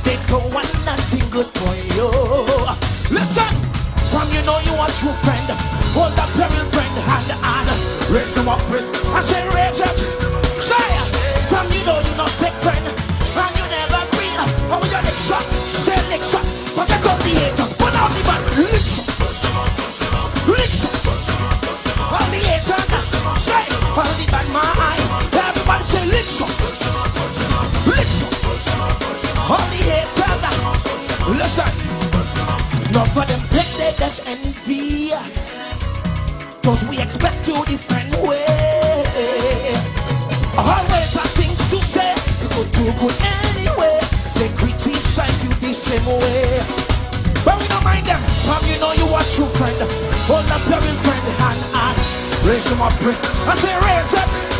and they go and nothing good for you. Listen, from you know you are true friend, hold up every friend hand to hand, raise up with, I say raise it. Listen. Not for them take they just envy. Cause we expect to different way. Always have things to say. You could do good anyway. They criticize you the same way. But we don't mind them. Come, you know you are true friend. Hold up your friend hand and raise them up. I say raise it.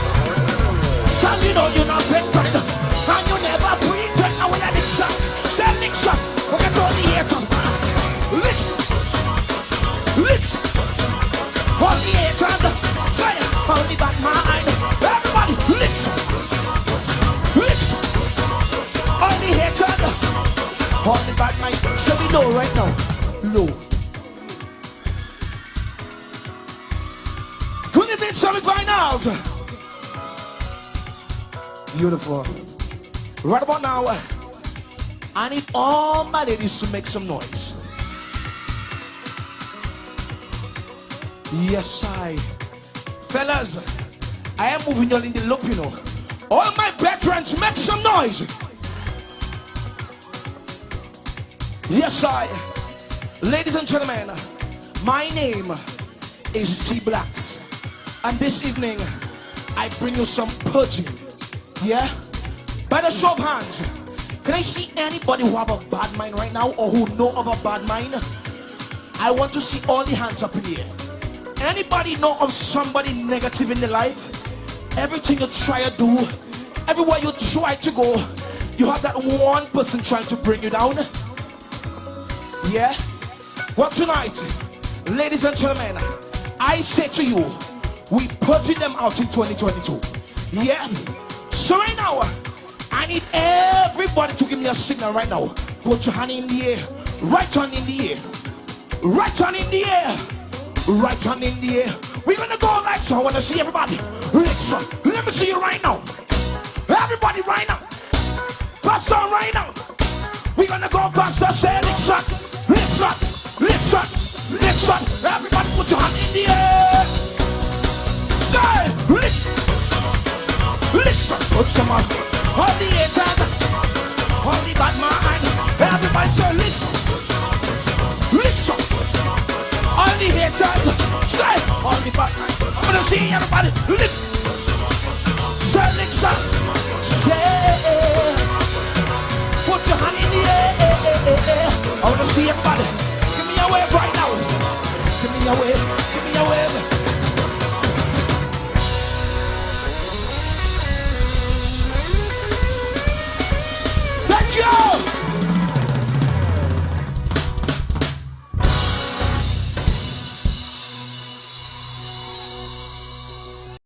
Know right now. Low. Who did the semifinals? Beautiful. Right about now, I need all my ladies to make some noise. Yes, I. Fellas, I am moving on in the loop, you know. All my veterans, make some noise. Yes, I. Ladies and gentlemen, my name is T Blacks. And this evening, I bring you some purging. Yeah? By the show of hands, can I see anybody who have a bad mind right now or who know of a bad mind? I want to see all the hands up in air. Anybody know of somebody negative in their life? Everything you try to do, everywhere you try to go, you have that one person trying to bring you down. Yeah? Well, tonight, ladies and gentlemen, I say to you, we putting them out in 2022. Yeah? So right now, I need everybody to give me a signal right now. Put your hand in the air. Right hand in the air. Right hand in the air. Right hand in the air. We're gonna go like so. I wanna see everybody. Listen. Let me see you right now. Everybody right now. Pass on right now. We're gonna go faster. Say listen. Listen. Listen. Everybody put your hand in the air. Say listen. Listen. Put some on. All the haters. All the bad mind. Everybody say listen. Listen. All the haters. Say all the bad mind. I'm gonna see everybody. Listen. Say listen. Say. Put your hand in the air. I wanna see everybody. Give